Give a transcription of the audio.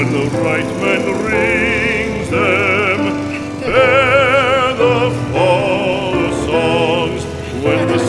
when the right man rings them, bear the fall songs when the